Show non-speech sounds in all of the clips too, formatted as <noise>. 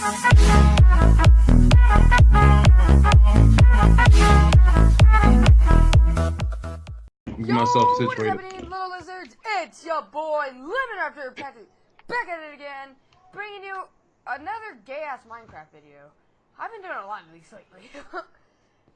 Myself Yo, what is situated. happening, little lizards? It's your boy, Lemon Raptor Patrick, back at it again, bringing you another gay-ass Minecraft video. I've been doing a lot of these lately. <laughs>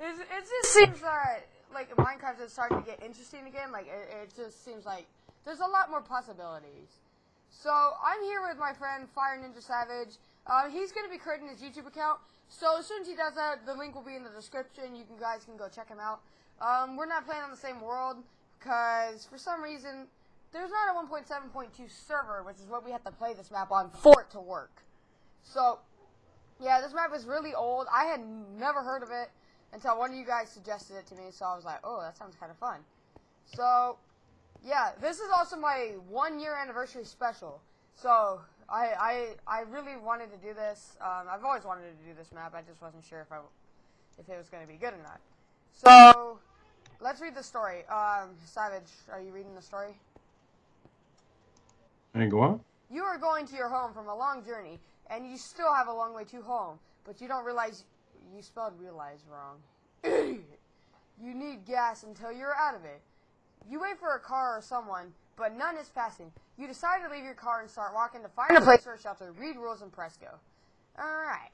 it's, it just seems that, like, Minecraft is starting to get interesting again. Like, it, it just seems like there's a lot more possibilities. So, I'm here with my friend, Fire Ninja Savage. Uh, he's going to be creating his YouTube account. So, as soon as he does that, the link will be in the description. You can, guys can go check him out. Um, we're not playing on the same world because for some reason there's not a 1.7.2 server, which is what we have to play this map on for it to work. So, yeah, this map is really old. I had never heard of it until one of you guys suggested it to me, so I was like, oh, that sounds kind of fun. So, yeah, this is also my one year anniversary special. So, I, I, I really wanted to do this. Um, I've always wanted to do this map. I just wasn't sure if I, if it was going to be good or not. So, let's read the story. Um, Savage, are you reading the story? And go on. You are going to your home from a long journey, and you still have a long way to home, but you don't realize you spelled realize wrong. <clears throat> you need gas until you're out of it. You wait for a car or someone, but none is passing. You decide to leave your car and start walking to find a place for a shelter. Read rules and press go. Alright.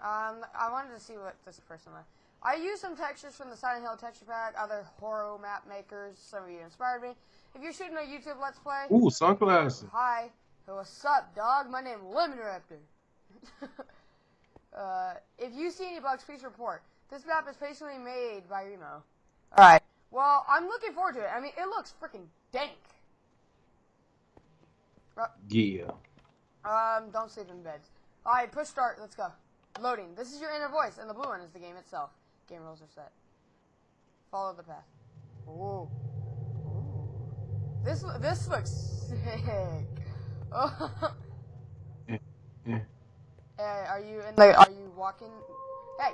Um, I wanted to see what this person left. I used some textures from the Silent Hill texture pack, other horror map makers, some of you inspired me. If you're shooting a YouTube Let's Play, Ooh, sunglasses. Hi. Hey, what's up, dog? My name Lemon Raptor. <laughs> uh, if you see any bugs, please report. This map is patiently made by Remo. Alright. Well, I'm looking forward to it. I mean, it looks freaking dank. Yeah. Um, don't sleep in beds. Alright, push start. Let's go. Loading. This is your inner voice, and the blue one is the game itself. Game rules are set. Follow the path. Ooh. Ooh. This this looks sick. <laughs> Oh. Hey, are you in the? Are you walking? Hey.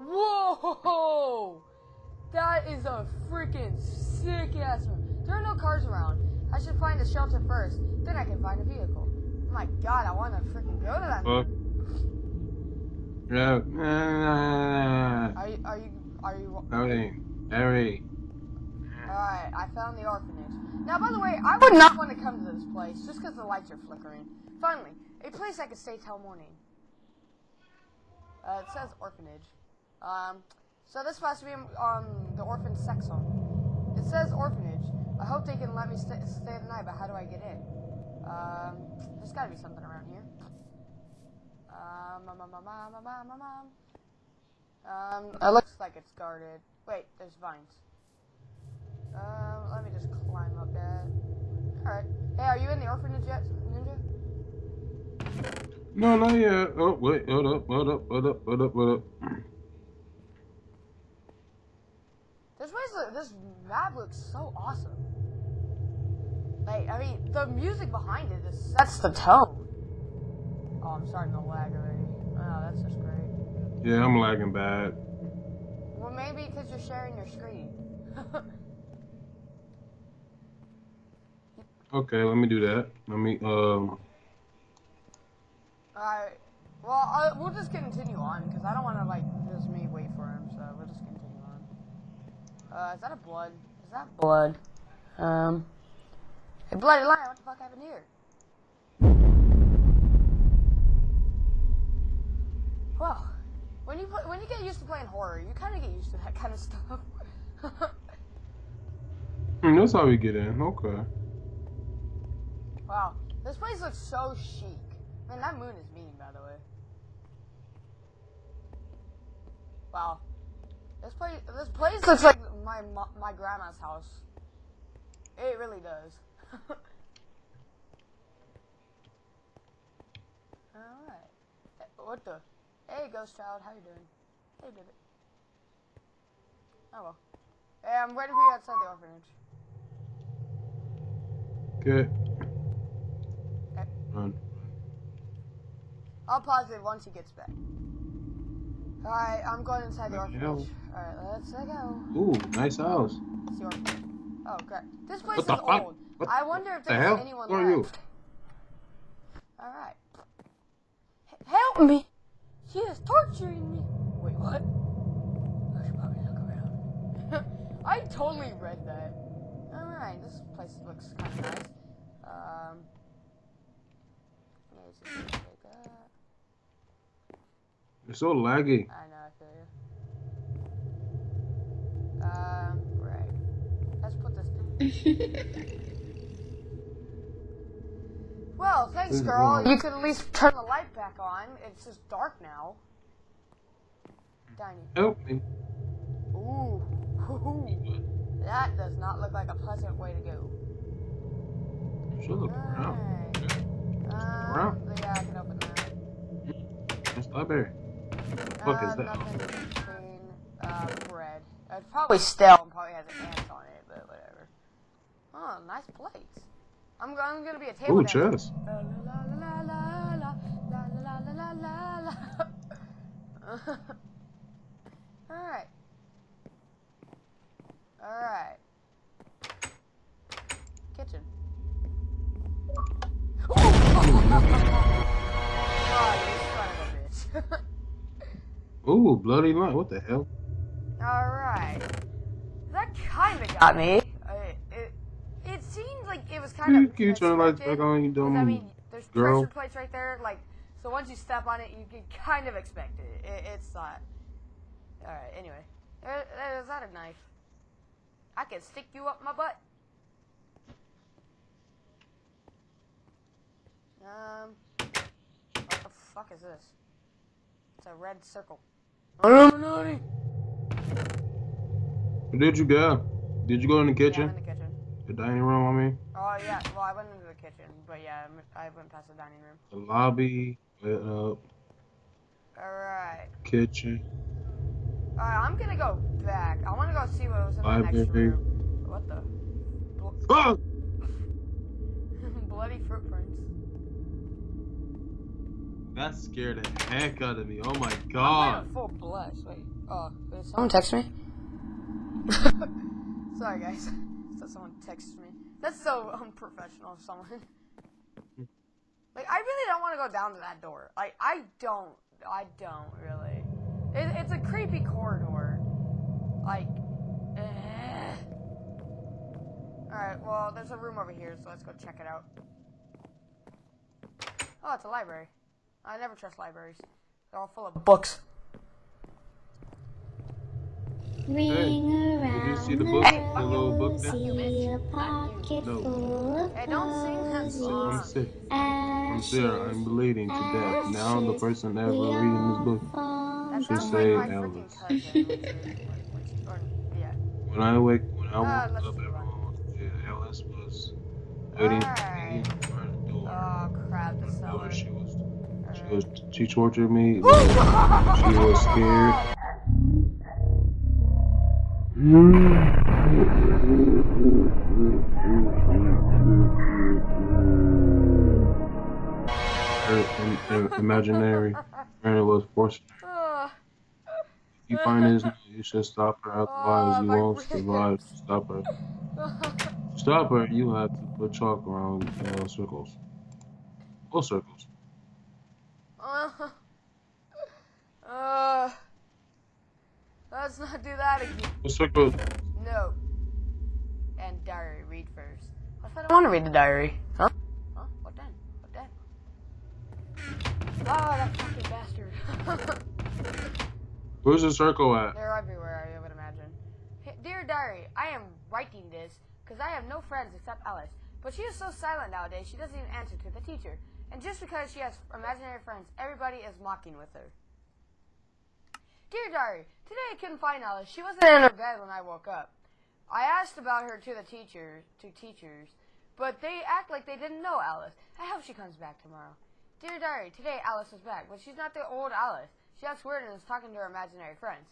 Whoa! That is a freaking sick ass one. There are no cars around. I should find a shelter first. Then I can find a vehicle. Oh my god, I want to freaking go to that. Fuck. Yeah. Nah. Are you? Are you? Are you? Howdy. Harry. Alright, I found the orphanage. Now, by the way, I would not want to come to this place just because the lights are flickering. Finally, a place I could stay till morning. Uh, it says orphanage. Um, so this must be um, the orphan sex home. It says orphanage. I hope they can let me stay, stay the night, but how do I get in? Um, there's gotta be something around here. Um, um, um, um, um, um, um. Um, it looks like it's guarded. Wait, there's vines. Um, let me just climb up that. Alright. Hey, are you in the orphanage yet, Ninja? No, not yet. Oh, wait, hold up, hold up, hold up, hold up, hold up. This place, this map looks so awesome. Like, I mean, the music behind it is sets the tone. Oh, I'm starting to lag already. Oh, that's just great. Yeah, I'm lagging bad. Well, maybe because you're sharing your screen. <laughs> Okay, let me do that. Let me, um, Alright. Well, uh, we'll just continue on because I don't want to like just me wait for him. So we'll just continue on. Uh, is that a blood? Is that blood? Um. Hey, bloody lion! What the fuck happened here? Well, when you play, when you get used to playing horror, you kind of get used to that kind of stuff. hmm, that's how we get in. Okay. wow, this place looks so chic. Man, that moon is mean, by the way. Wow, this place this place looks like my my grandma's house. It really does. <laughs> Alright. What the? Hey, ghost child, how you doing? Hey, baby. Oh well. Hey, I'm waiting for you outside the orphanage. Okay. Okay. Run. I'll pause it once he gets back. Alright, I'm going inside the the orphanage. Alright, let's go. Ooh, nice house. It's the orphanage. Oh, great. This place What the is fuck? old. What I wonder if the there's hell? anyone Who are you? left. Alright. H- Help me! She is torturing me! Wait, what? I should probably look around. <laughs> I totally read that. Alright, this place looks kind of nice. Um. Like. It's so laggy. I know, I feel you. Um, right. Let's put this. <laughs> well, thanks, girl. You could at least turn the light back on. It's just dark now. Tiny. Help me. Ooh. Ooh. <laughs> That does not look like a pleasant way to go. Should look around. Um, around. Yeah, I can open that. It's library. Fuck is Uh, that? Uh, bread. It's probably stale and probably has ants on it, but whatever. Oh, nice plates. I'm, I'm gonna be a table Ooh, dancer. chess. La la la Ooh, bloody light. What the hell? Alright. That kind of got me. Uh, it, it seemed like it was kind You of. keep turning the lights expected, back on, you 'cause, dumb I mean, there's girl. pressure plates right there. Like, so once you step on it, you can kind of expect it. it it's not. Alright, anyway. Uh, uh, Is that a knife? I can stick you up my butt. Um. What the fuck is this? It's a red circle. Illuminati! Where did you go? Did you go in the Yeah, kitchen? in the kitchen. The dining room, I mean? Oh yeah, well I went into the kitchen, but yeah, I'm- went past the dining room. The lobby, lit up, All right, kitchen. all right, I'm gonna go back. I want to go see what was in the next room. What the? Ah! <laughs> bloody footprints. That scared the heck out of me. Oh my I'm god. full blush. Wait, oh, did someone text me? <laughs> Sorry guys, <laughs> so someone texted me. That's so unprofessional of someone. Like, I really don't want to go down to that door. Like, I don't. I don't really. It, it's a creepy corridor. Like, eh. Alright, well, there's a room over here, so let's go check it out. Oh, it's a library. I never trust libraries. They're all full of books. Ring around you see the the book? The little book rosy, there? a pocket No. full of Hey, don't sing that I'm song. sick. I'm Sarah. I'm bleeding to death. Now the person ever reading this book. That Should say like Elvis. cousin. which is- or, yeah. When I wake, when I uh, woke let's up, move on. everyone was yeah, Alice was waiting for me in front of the door. Oh, crap, the Door. She was, she was, she tortured me. She was scared. Her im- im- imaginary friend was forced. If you find his, you should stop her. Otherwise, you won't survive. Stop her. Stop her. You have to put chalk around uh, circles. Full circles. Uh, uh, let's not do that again. Full circles. No. And diary, read first. What if I don't want to read the diary? Huh? Huh? What then? What then? Oh, that fucking bastard. <laughs> Where's the circle at? They're everywhere, I would imagine. Hey, Dear Diary, I am writing this because I have no friends except Alice. But she is so silent nowadays, she doesn't even answer to the teacher. And just because she has imaginary friends, everybody is mocking with her. Dear Diary, today I couldn't find Alice. She wasn't in her bed when I woke up. I asked about her to the teacher, to teachers, but they act like they didn't know Alice. I hope she comes back tomorrow. Dear Diary, today Alice is back, but she's not the old Alice. She acts weird and is talking to her imaginary friends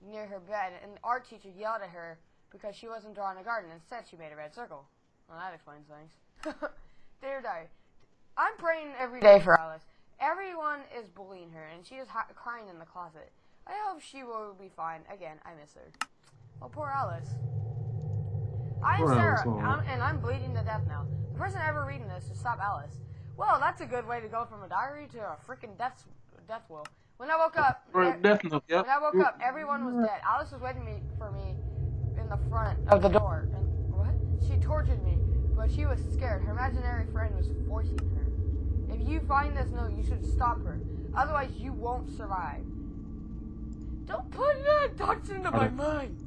near her bed, and the art teacher yelled at her because she wasn't drawing a garden. Instead, she made a red circle. Well, that explains things. <laughs> Dear Diary, I'm praying every day for Alice. Everyone is bullying her, and she is crying in the closet. I hope she will be fine. Again, I miss her. Oh, poor Alice. I'm Poor Sarah, Alice. I'm, and I'm bleeding to death now. The person ever reading this should stop Alice. Well, that's a good way to go from a diary to a freaking death death will. When I woke up, Or e- definitely, yep. when I woke up, everyone was dead. Alice was waiting me for me in the front of the door, and what? She tortured me, but she was scared. Her imaginary friend was forcing her. If you find this note, you should stop her. Otherwise, you won't survive. Don't put that thoughts into my mind.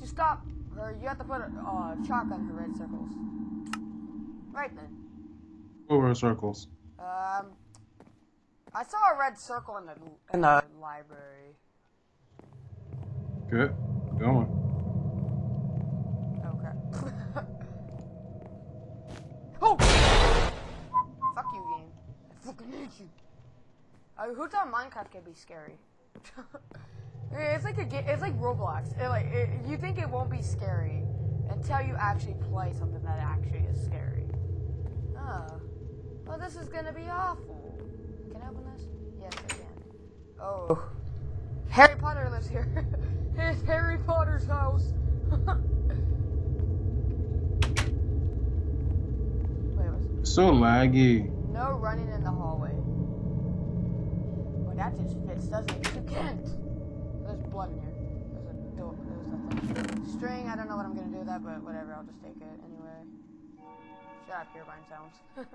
To stop her, you have to put a uh, chalk on her red circles. Right then. Over in circles. Um, I saw a red circle in the in the library. Good. Going. Okay. <laughs> fucking hate you. Uh, who thought Minecraft could be scary? <laughs> It's like a game. it's like Roblox. It, like it, you think it won't be scary until you actually play something that actually is scary. Oh, well, this is gonna be awful. Can I open this? Yes, I can. Oh, Harry Potter lives here. <laughs> it's Harry Potter's house. <laughs> Wait, what's So laggy. No running in the hallway. Well, that just fits, doesn't it? You can't. There's blood in here. There's a door. There's a thing. String. I don't know what I'm gonna do with that, but whatever. I'll just take it anyway. Shut up, Herobrine sounds. <laughs>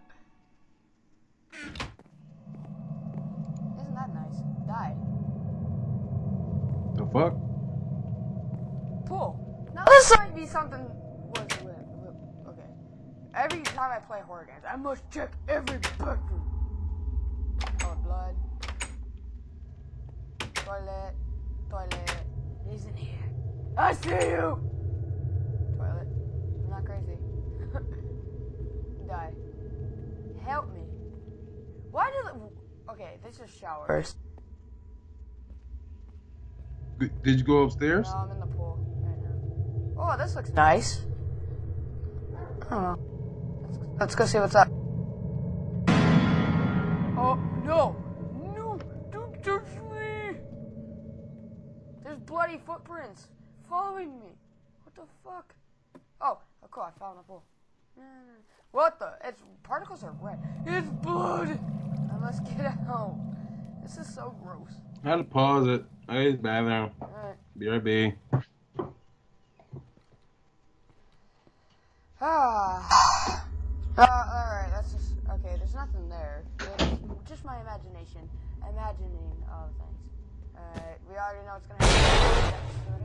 Isn't that nice? Die. The fuck? Cool. Now this might be something. Was lit, lit. Okay. Every time I play horror games, I must check every bedroom. Oh, blood. Toilet. Toilet. He's in here. I see you. Toilet. I'm not crazy. <laughs> Die. Help me. Why do the? Okay, this is shower. First. Did you go upstairs? No, I'm in the pool right now. Oh, this looks nice. Oh. Let's, let's go see what's up. Oh, no! No! Don't touch me! There's bloody footprints following me. What the fuck? Oh, oh cool, I fell in the pool. No, no, no. What the? It's particles are red. It's blood! I must get out. This is so gross. I had to pause it. I use the bathroom. Alright. BRB. Ah. Uh, alright, that's just. Okay, there's nothing there. It's just my imagination. Imagining of things. Alright, we already know what's gonna happen.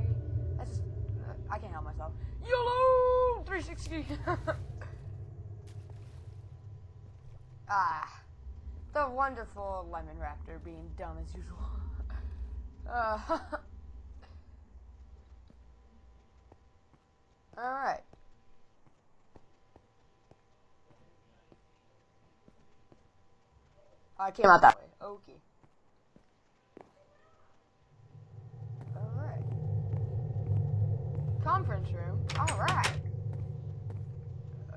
That's just. Uh, I can't help myself. YOLO! 360! <laughs> ah. The wonderful Lemon Raptor being dumb as usual. <laughs> uh. <laughs> Alright. I came out that way. Okay. Alright. Conference room. Alright. Uh,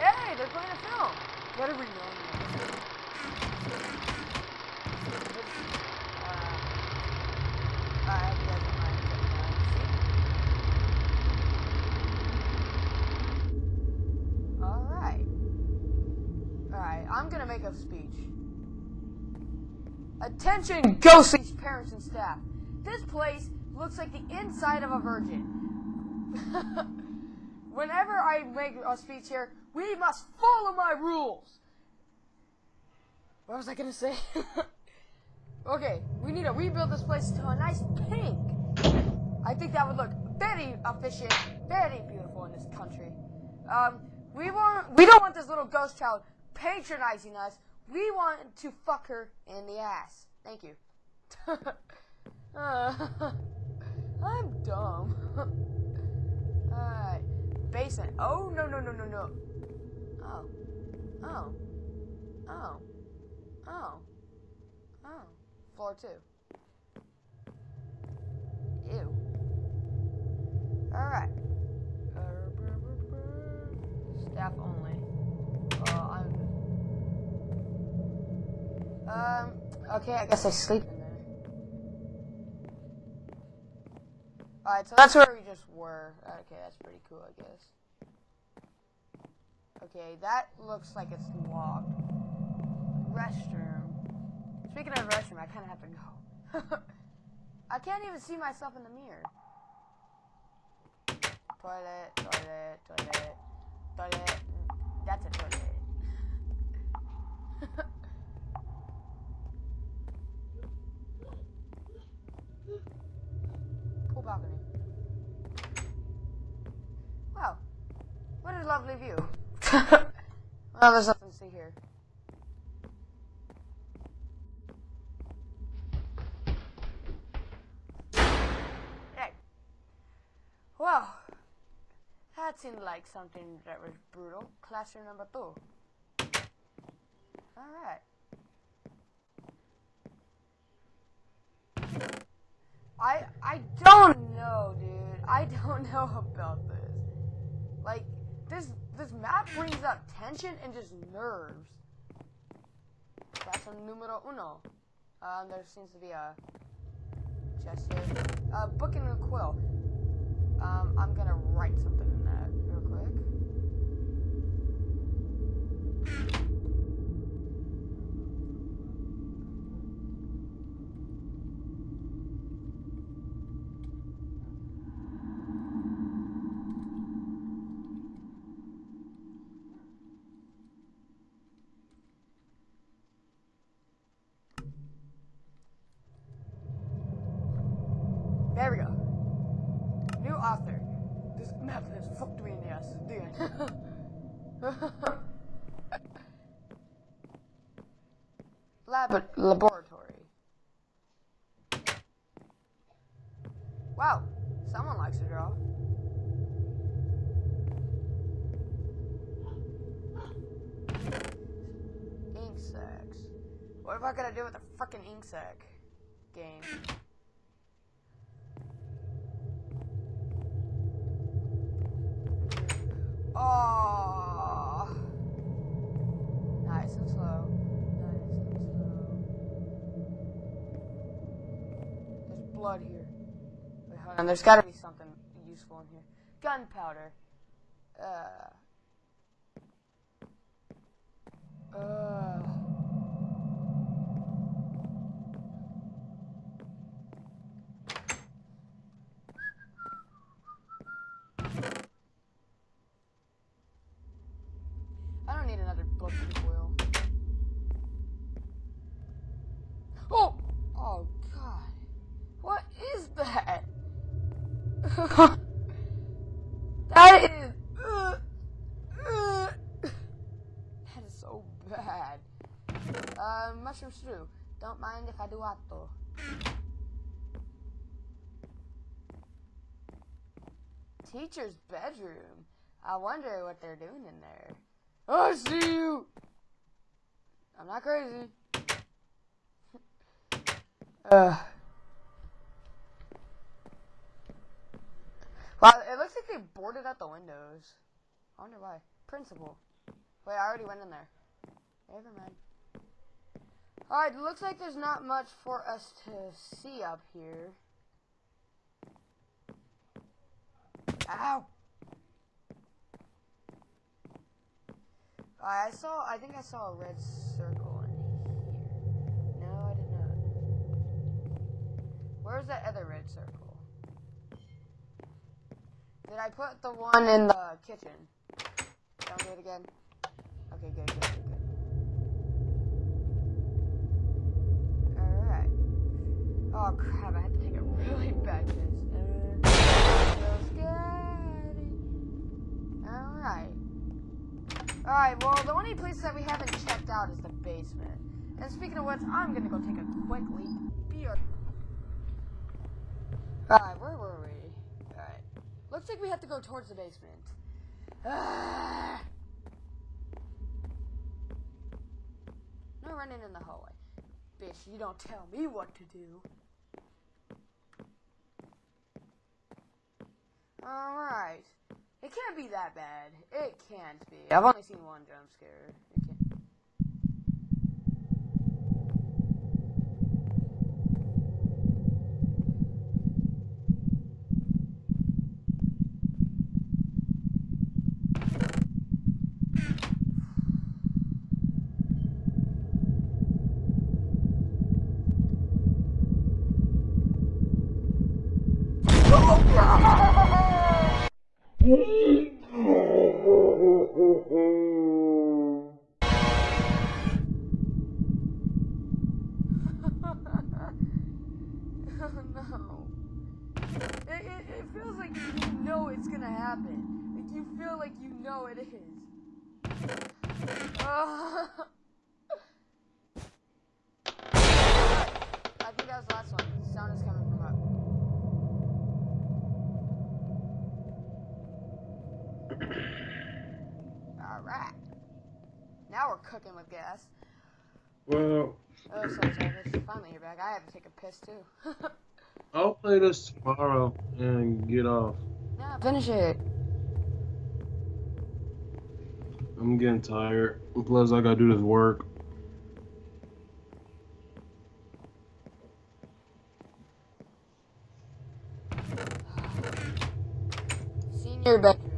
hey, they're playing a film. What are we doing? It's, uh, I hope you guys don't mind checking out. Alright. Alright, I'm gonna make a speech. Attention, parents and staff. This place looks like the inside of a virgin. <laughs> Whenever I make a speech here, we must follow my rules. What was I gonna say? <laughs> okay, we need to rebuild this place to a nice pink. I think that would look very efficient, very beautiful in this country. Um, we want, we don't want this little ghost child patronizing us. We want to fuck her in the ass. Thank you. <laughs> Uh, <laughs> I'm dumb. <laughs> Alright. Basement. Oh, no, no, no, no, no. Oh. Oh. Oh. Oh. Oh. Floor two. Ew. Alright. Staff only. Uh, I'm. Um. Okay, I guess I sleep in there. Alright, so that's where we just were. Okay, that's pretty cool, I guess. Okay, that looks like it's locked. Restroom. Speaking of restroom, I kind of have to go. <laughs> I can't even see myself in the mirror. Toilet, toilet, toilet, toilet. That's a toilet. <laughs> Pool balcony. Wow. What a lovely view. <laughs> well, there's nothing to see here. Hey. Well, that seemed like something that was brutal. Classroom number two. Alright. I I don't know, dude. I don't <laughs> know about this. Like this this map brings up tension and just nerves. That's a numero uno. Um, there seems to be a chest here. Uh, book and a quill. Um, I'm gonna write something in that real quick. There we go. New author. This has fucked me in the ass. End. <laughs> Lab laboratory. Wow, someone likes to draw. Ink sacs. What am I gonna do with a fucking ink sac game? Oh. Nice and slow. Nice and slow. There's blood here. Wait, hold on. There's gotta be something useful in here. Gunpowder. Uh. Uh. I don't need another book foil. Oh! Oh, God. What is that? that is... Uh, uh, that is so bad. Mushroom. Don't mind if I do atto. Teacher's bedroom. I wonder what they're doing in there. I see you. I'm not crazy. <laughs> uh. Wow, it looks like they boarded out the windows. I wonder why. Principal. Wait, I already went in there. Never mind. Alright, looks like there's not much for us to see up here. Ow! I saw, I think I saw a red circle in here. No, I did not. Where's that other red circle? Did I put the one in the kitchen? Don't do it again. Okay, good. Oh crap, I have to take a really bad piss. So scary. Alright. Alright, well, the only place that we haven't checked out is the basement. And speaking of which, I'm gonna go take a quick leak. Alright, where were we? Alright. Looks like we have to go towards the basement. <sighs> No running in the hallway. Bitch, you don't tell me what to do. Alright. It can't be that bad. It can't be. I've only seen one jump scare. Mm-hmm. PS2. <laughs> I'll play this tomorrow and get off. Nah, finish it. I'm getting tired. Plus, I gotta do this work. Senior bedroom.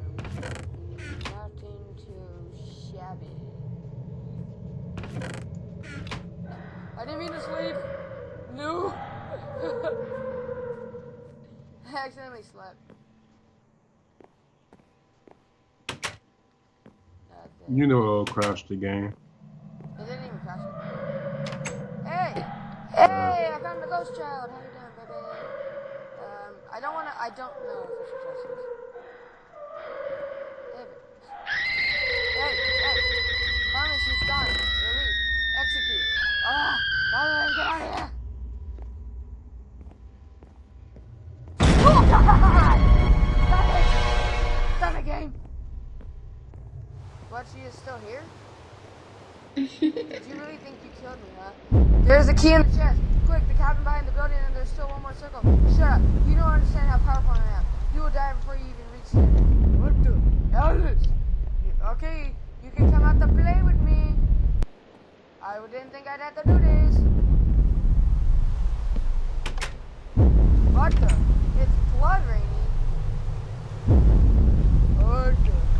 You know it'll crash the game. What, she is still here? <laughs> Did you really think you killed me, huh? There's a key in the chest. Quick, the cabin behind the building, and there's still one more circle. Shut up. You don't understand how powerful I am. You will die before you even reach there. What the hell Okay, you can come out to play with me. I didn't think I'd have to do this. What the? It's blood raining. What the?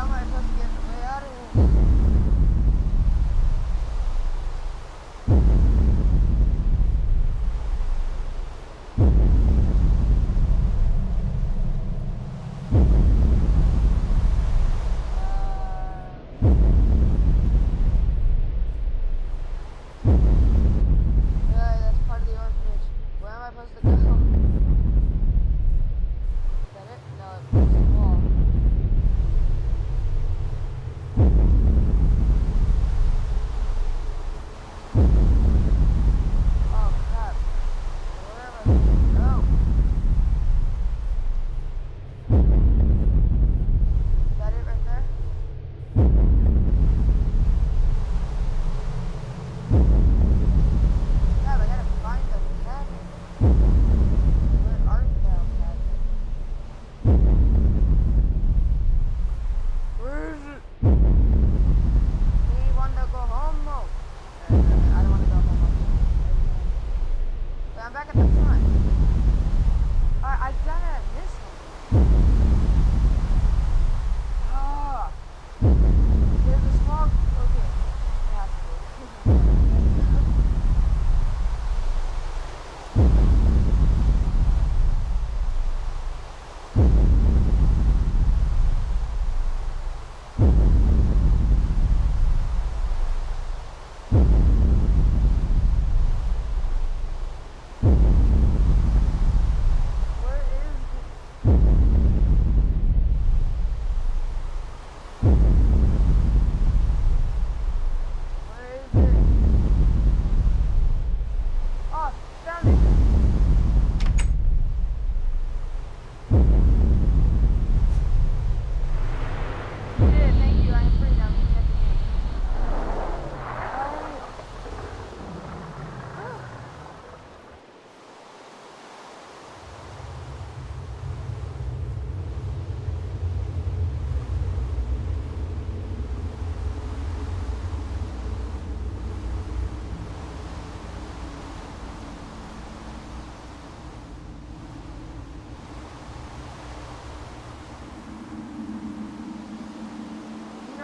How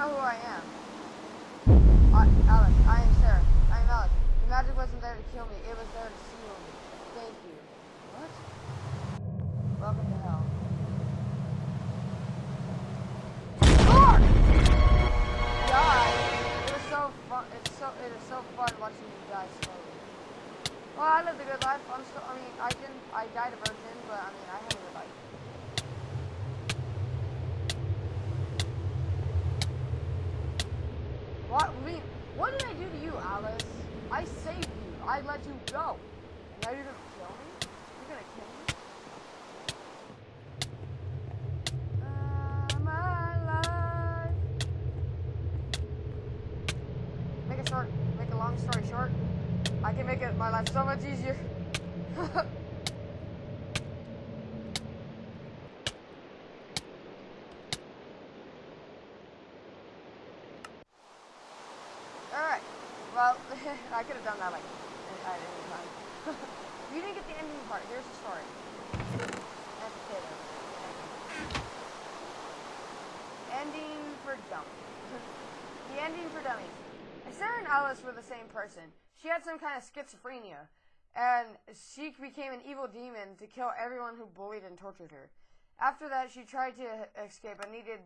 know who I am. I, Alex, I am Sarah. I am Alex. The magic wasn't there to kill me. It was there to seal me. Thank you. What? Welcome to hell. Die. It was so fun. It's so. It is so fun watching you die slowly. Well, I lived a good life. I'm still. I mean, I didn't. I died a virgin, but I mean, I had a good life. What? I mean, what did I do to you, Alice? I saved you. I let you go. And now you're gonna kill me? You're gonna kill me? Uh, my life. Make it short. Make a long story short. I can make it my life so much easier. <laughs> Alright. Well, I could have done that like at any time. you didn't get the ending part. Here's the story. And potato. Ending for dummies. <laughs> the ending for dummies. Sarah and Alice were the same person. She had some kind of schizophrenia, and she became an evil demon to kill everyone who bullied and tortured her. After that, she tried to escape and needed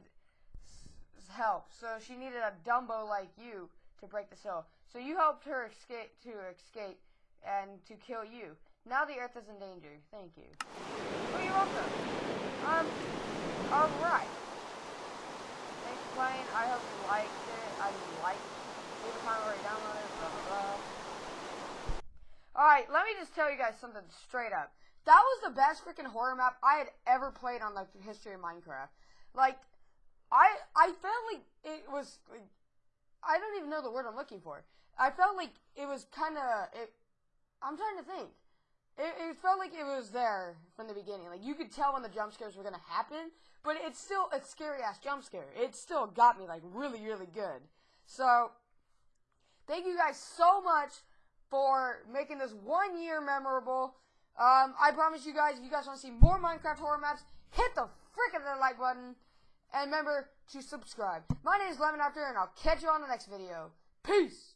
help, so she needed a Dumbo like you to break the seal. So you helped her escape to escape and to kill you. Now the Earth is in danger. Thank you. Oh, you're welcome. Um. All right. Thanks for playing. I hope you liked it. I liked. Leave a comment where you downloaded it. Blah blah blah. All right. Let me just tell you guys something straight up. That was the best freaking horror map I had ever played on like the history of Minecraft. Like, I I felt like it was like I don't even know the word I'm looking for. I felt like it was kind of. I'm trying to think. It, it felt like it was there from the beginning. Like you could tell when the jump scares were gonna happen, but it's still a scary ass jump scare. It still got me like really really good. So thank you guys so much for making this one year memorable. Um, I promise you guys, if you guys want to see more Minecraft horror maps, hit the of the like button. And remember to subscribe. My name is Lemon Raptor, and I'll catch you on the next video. Peace!